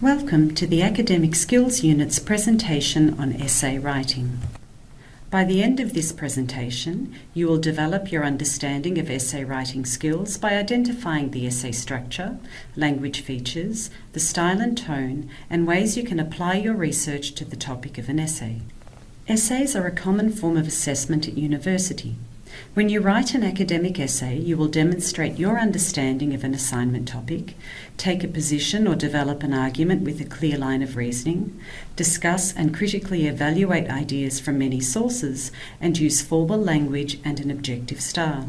Welcome to the Academic Skills Unit's presentation on essay writing. By the end of this presentation, you will develop your understanding of essay writing skills by identifying the essay structure, language features, the style and tone, and ways you can apply your research to the topic of an essay. Essays are a common form of assessment at university. When you write an academic essay, you will demonstrate your understanding of an assignment topic, take a position or develop an argument with a clear line of reasoning, discuss and critically evaluate ideas from many sources, and use formal language and an objective style.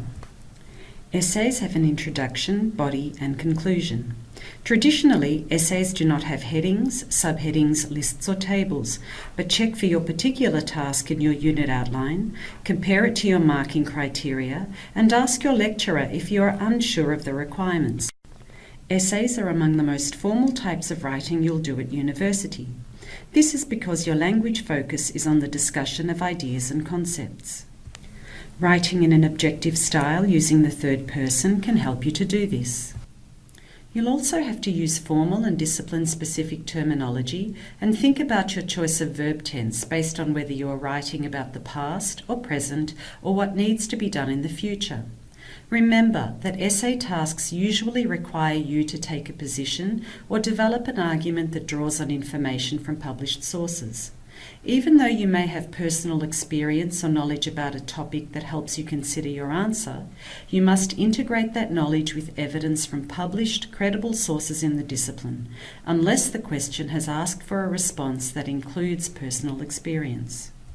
Essays have an introduction, body, and conclusion. Traditionally, essays do not have headings, subheadings, lists, or tables, but check for your particular task in your unit outline, compare it to your marking criteria, and ask your lecturer if you are unsure of the requirements. Essays are among the most formal types of writing you'll do at university. This is because your language focus is on the discussion of ideas and concepts. Writing in an objective style using the third person can help you to do this. You'll also have to use formal and discipline specific terminology and think about your choice of verb tense based on whether you are writing about the past or present or what needs to be done in the future. Remember that essay tasks usually require you to take a position or develop an argument that draws on information from published sources. Even though you may have personal experience or knowledge about a topic that helps you consider your answer, you must integrate that knowledge with evidence from published, credible sources in the discipline, unless the question has asked for a response that includes personal experience.